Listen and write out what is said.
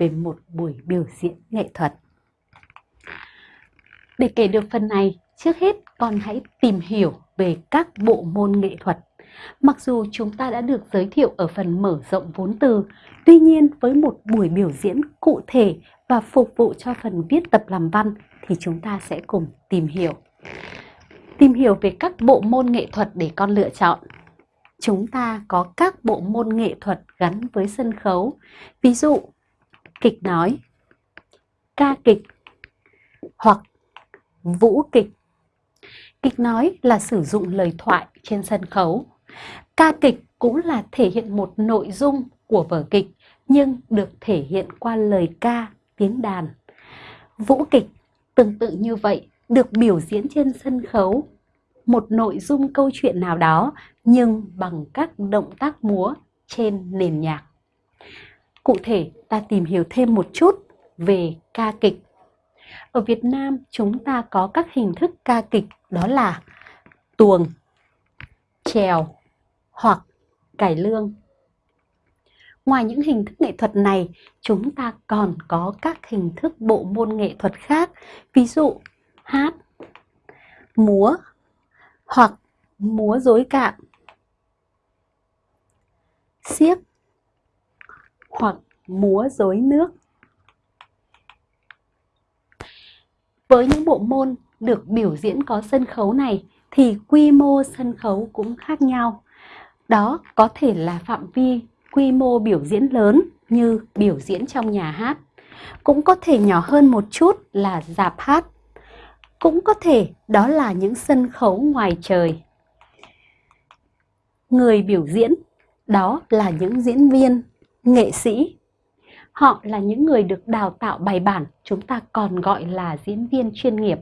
về một buổi biểu diễn nghệ thuật. Để kể được phần này, trước hết con hãy tìm hiểu về các bộ môn nghệ thuật. Mặc dù chúng ta đã được giới thiệu ở phần mở rộng vốn từ, tuy nhiên với một buổi biểu diễn cụ thể và phục vụ cho phần viết tập làm văn thì chúng ta sẽ cùng tìm hiểu. Tìm hiểu về các bộ môn nghệ thuật để con lựa chọn. Chúng ta có các bộ môn nghệ thuật gắn với sân khấu. Ví dụ, kịch nói, ca kịch hoặc vũ kịch. Kịch nói là sử dụng lời thoại trên sân khấu. Ca kịch cũng là thể hiện một nội dung của vở kịch nhưng được thể hiện qua lời ca, tiếng đàn. Vũ kịch tương tự như vậy được biểu diễn trên sân khấu một nội dung câu chuyện nào đó nhưng bằng các động tác múa trên nền nhạc. Cụ thể, ta tìm hiểu thêm một chút về ca kịch. Ở Việt Nam, chúng ta có các hình thức ca kịch đó là tuồng, trèo hoặc cải lương. Ngoài những hình thức nghệ thuật này, chúng ta còn có các hình thức bộ môn nghệ thuật khác, ví dụ hát, múa hoặc múa dối cạn, siếc hoặc múa dối nước. Với những bộ môn được biểu diễn có sân khấu này thì quy mô sân khấu cũng khác nhau. Đó có thể là phạm vi quy mô biểu diễn lớn như biểu diễn trong nhà hát. Cũng có thể nhỏ hơn một chút là dạp hát. Cũng có thể đó là những sân khấu ngoài trời. Người biểu diễn đó là những diễn viên, nghệ sĩ. Họ là những người được đào tạo bài bản, chúng ta còn gọi là diễn viên chuyên nghiệp.